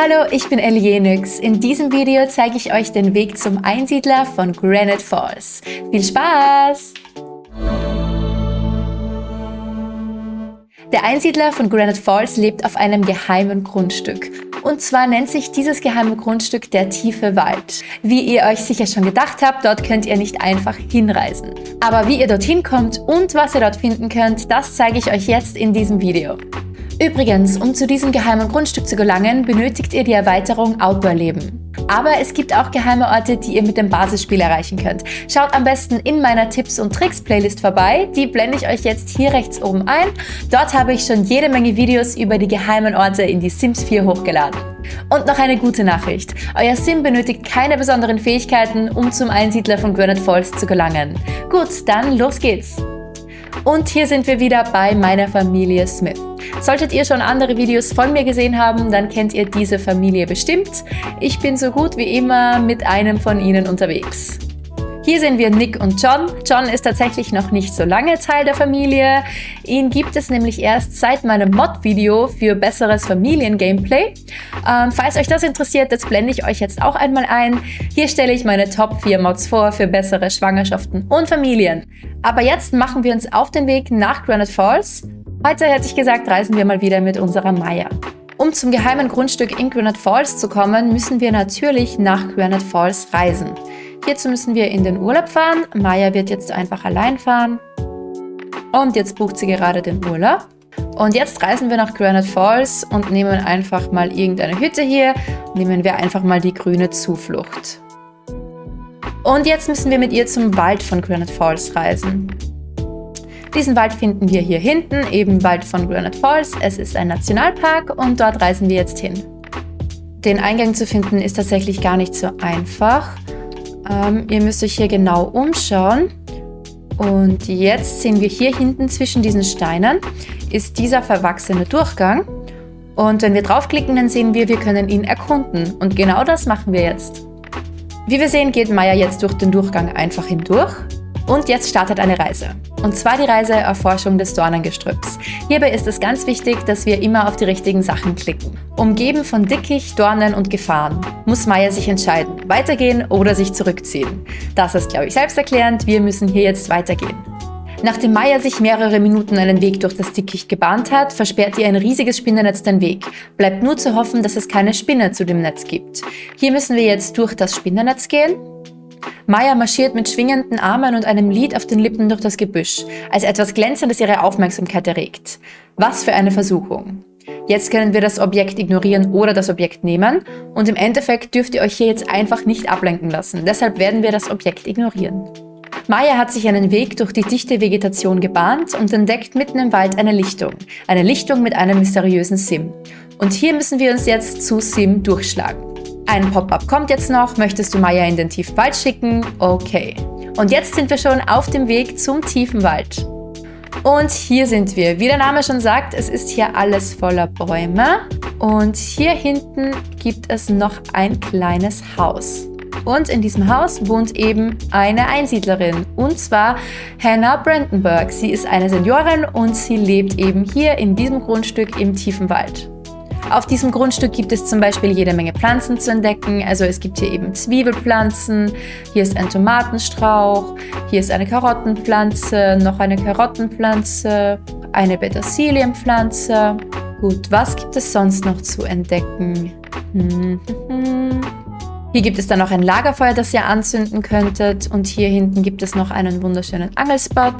Hallo, ich bin Elienix. In diesem Video zeige ich euch den Weg zum Einsiedler von Granite Falls. Viel Spaß! Der Einsiedler von Granite Falls lebt auf einem geheimen Grundstück. Und zwar nennt sich dieses geheime Grundstück der tiefe Wald. Wie ihr euch sicher schon gedacht habt, dort könnt ihr nicht einfach hinreisen. Aber wie ihr dorthin kommt und was ihr dort finden könnt, das zeige ich euch jetzt in diesem Video. Übrigens, um zu diesem geheimen Grundstück zu gelangen, benötigt ihr die Erweiterung Outdoor Leben. Aber es gibt auch geheime Orte, die ihr mit dem Basisspiel erreichen könnt. Schaut am besten in meiner Tipps und Tricks Playlist vorbei, die blende ich euch jetzt hier rechts oben ein. Dort habe ich schon jede Menge Videos über die geheimen Orte in die Sims 4 hochgeladen. Und noch eine gute Nachricht. Euer Sim benötigt keine besonderen Fähigkeiten, um zum Einsiedler von Granite Falls zu gelangen. Gut, dann los geht's! Und hier sind wir wieder bei meiner Familie Smith. Solltet ihr schon andere Videos von mir gesehen haben, dann kennt ihr diese Familie bestimmt. Ich bin so gut wie immer mit einem von ihnen unterwegs. Hier sehen wir Nick und John. John ist tatsächlich noch nicht so lange Teil der Familie. Ihn gibt es nämlich erst seit meinem Mod-Video für besseres Familien-Gameplay. Ähm, falls euch das interessiert, das blende ich euch jetzt auch einmal ein. Hier stelle ich meine Top 4 Mods vor für bessere Schwangerschaften und Familien. Aber jetzt machen wir uns auf den Weg nach Granite Falls. Heute hätte ich gesagt, reisen wir mal wieder mit unserer Maya. Um zum geheimen Grundstück in Granite Falls zu kommen, müssen wir natürlich nach Granite Falls reisen. Hierzu müssen wir in den Urlaub fahren. Maya wird jetzt einfach allein fahren. Und jetzt bucht sie gerade den Urlaub. Und jetzt reisen wir nach Granite Falls und nehmen einfach mal irgendeine Hütte hier. Nehmen wir einfach mal die grüne Zuflucht. Und jetzt müssen wir mit ihr zum Wald von Granite Falls reisen. Diesen Wald finden wir hier hinten, eben Wald von Granite Falls. Es ist ein Nationalpark und dort reisen wir jetzt hin. Den Eingang zu finden ist tatsächlich gar nicht so einfach. Ähm, ihr müsst euch hier genau umschauen. Und jetzt sehen wir hier hinten zwischen diesen Steinen ist dieser verwachsene Durchgang. Und wenn wir draufklicken, dann sehen wir, wir können ihn erkunden. Und genau das machen wir jetzt. Wie wir sehen, geht Maya jetzt durch den Durchgang einfach hindurch. Und jetzt startet eine Reise. Und zwar die Reise Erforschung des Dornengestrüpps. Hierbei ist es ganz wichtig, dass wir immer auf die richtigen Sachen klicken. Umgeben von Dickicht, Dornen und Gefahren muss Maya sich entscheiden, weitergehen oder sich zurückziehen. Das ist, glaube ich, selbsterklärend. Wir müssen hier jetzt weitergehen. Nachdem Maya sich mehrere Minuten einen Weg durch das Dickicht gebahnt hat, versperrt ihr ein riesiges Spinnennetz den Weg. Bleibt nur zu hoffen, dass es keine Spinne zu dem Netz gibt. Hier müssen wir jetzt durch das Spinnennetz gehen Maya marschiert mit schwingenden Armen und einem Lied auf den Lippen durch das Gebüsch, als etwas Glänzendes ihre Aufmerksamkeit erregt. Was für eine Versuchung. Jetzt können wir das Objekt ignorieren oder das Objekt nehmen und im Endeffekt dürft ihr euch hier jetzt einfach nicht ablenken lassen. Deshalb werden wir das Objekt ignorieren. Maya hat sich einen Weg durch die dichte Vegetation gebahnt und entdeckt mitten im Wald eine Lichtung. Eine Lichtung mit einem mysteriösen Sim. Und hier müssen wir uns jetzt zu Sim durchschlagen. Ein Pop-up kommt jetzt noch. Möchtest du Maya in den tiefen Wald schicken? Okay. Und jetzt sind wir schon auf dem Weg zum tiefen Wald. Und hier sind wir. Wie der Name schon sagt, es ist hier alles voller Bäume. Und hier hinten gibt es noch ein kleines Haus. Und in diesem Haus wohnt eben eine Einsiedlerin, und zwar Hannah Brandenburg. Sie ist eine Seniorin und sie lebt eben hier in diesem Grundstück im tiefen Wald. Auf diesem Grundstück gibt es zum Beispiel jede Menge Pflanzen zu entdecken. Also es gibt hier eben Zwiebelpflanzen, hier ist ein Tomatenstrauch, hier ist eine Karottenpflanze, noch eine Karottenpflanze, eine Petersilienpflanze. Gut, was gibt es sonst noch zu entdecken? Hm, hm, hm. Hier gibt es dann noch ein Lagerfeuer, das ihr anzünden könntet. Und hier hinten gibt es noch einen wunderschönen Angelspot.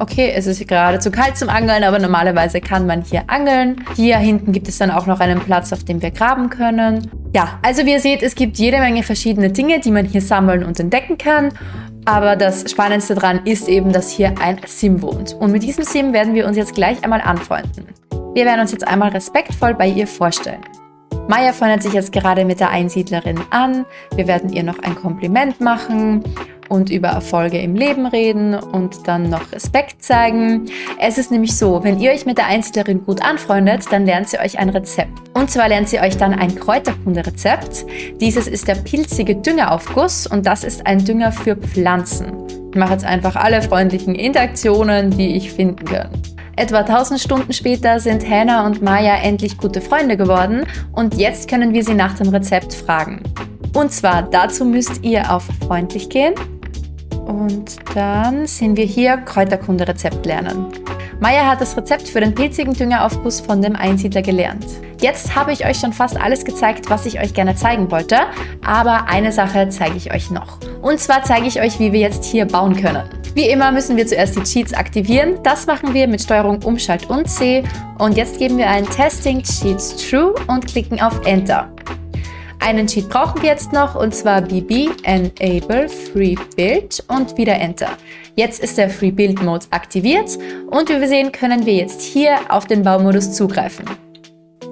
Okay, es ist gerade zu kalt zum Angeln, aber normalerweise kann man hier angeln. Hier hinten gibt es dann auch noch einen Platz, auf dem wir graben können. Ja, also wie ihr seht, es gibt jede Menge verschiedene Dinge, die man hier sammeln und entdecken kann. Aber das Spannendste daran ist eben, dass hier ein Sim wohnt. Und mit diesem Sim werden wir uns jetzt gleich einmal anfreunden. Wir werden uns jetzt einmal respektvoll bei ihr vorstellen. Maya freundet sich jetzt gerade mit der Einsiedlerin an. Wir werden ihr noch ein Kompliment machen und über Erfolge im Leben reden und dann noch Respekt zeigen. Es ist nämlich so, wenn ihr euch mit der Einsiedlerin gut anfreundet, dann lernt sie euch ein Rezept. Und zwar lernt sie euch dann ein Kräuterkunde-Rezept. Dieses ist der pilzige Düngeraufguss und das ist ein Dünger für Pflanzen. Ich mache jetzt einfach alle freundlichen Interaktionen, die ich finden kann. Etwa 1000 Stunden später sind Hannah und Maya endlich gute Freunde geworden und jetzt können wir sie nach dem Rezept fragen. Und zwar dazu müsst ihr auf freundlich gehen und dann sehen wir hier Kräuterkunde-Rezept lernen. Maya hat das Rezept für den pilzigen Düngeraufguss von dem Einsiedler gelernt. Jetzt habe ich euch schon fast alles gezeigt, was ich euch gerne zeigen wollte, aber eine Sache zeige ich euch noch. Und zwar zeige ich euch, wie wir jetzt hier bauen können. Wie immer müssen wir zuerst die Cheats aktivieren. Das machen wir mit Steuerung Umschalt und C. Und jetzt geben wir ein Testing Cheats True und klicken auf Enter. Einen Cheat brauchen wir jetzt noch und zwar BB Enable Free Build und wieder Enter. Jetzt ist der Free Build Mode aktiviert und wie wir sehen, können wir jetzt hier auf den Baumodus zugreifen.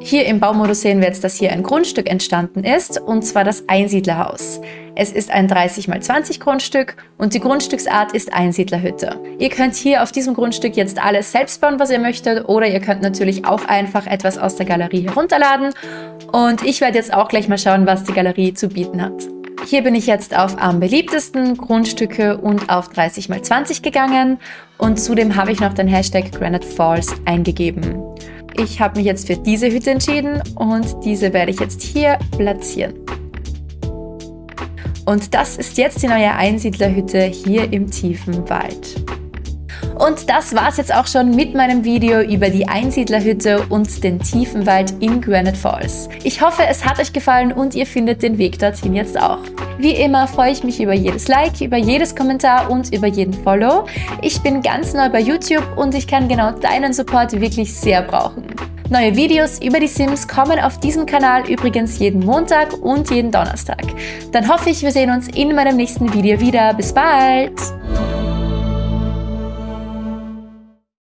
Hier im Baumodus sehen wir jetzt, dass hier ein Grundstück entstanden ist, und zwar das Einsiedlerhaus. Es ist ein 30 x 20 Grundstück und die Grundstücksart ist Einsiedlerhütte. Ihr könnt hier auf diesem Grundstück jetzt alles selbst bauen, was ihr möchtet, oder ihr könnt natürlich auch einfach etwas aus der Galerie herunterladen. Und ich werde jetzt auch gleich mal schauen, was die Galerie zu bieten hat. Hier bin ich jetzt auf am beliebtesten Grundstücke und auf 30 x 20 gegangen und zudem habe ich noch den Hashtag Granite Falls eingegeben. Ich habe mich jetzt für diese Hütte entschieden und diese werde ich jetzt hier platzieren. Und das ist jetzt die neue Einsiedlerhütte hier im tiefen Wald. Und das war's jetzt auch schon mit meinem Video über die Einsiedlerhütte und den tiefen Wald in Granite Falls. Ich hoffe, es hat euch gefallen und ihr findet den Weg dorthin jetzt auch. Wie immer freue ich mich über jedes Like, über jedes Kommentar und über jeden Follow. Ich bin ganz neu bei YouTube und ich kann genau deinen Support wirklich sehr brauchen. Neue Videos über die Sims kommen auf diesem Kanal übrigens jeden Montag und jeden Donnerstag. Dann hoffe ich, wir sehen uns in meinem nächsten Video wieder. Bis bald!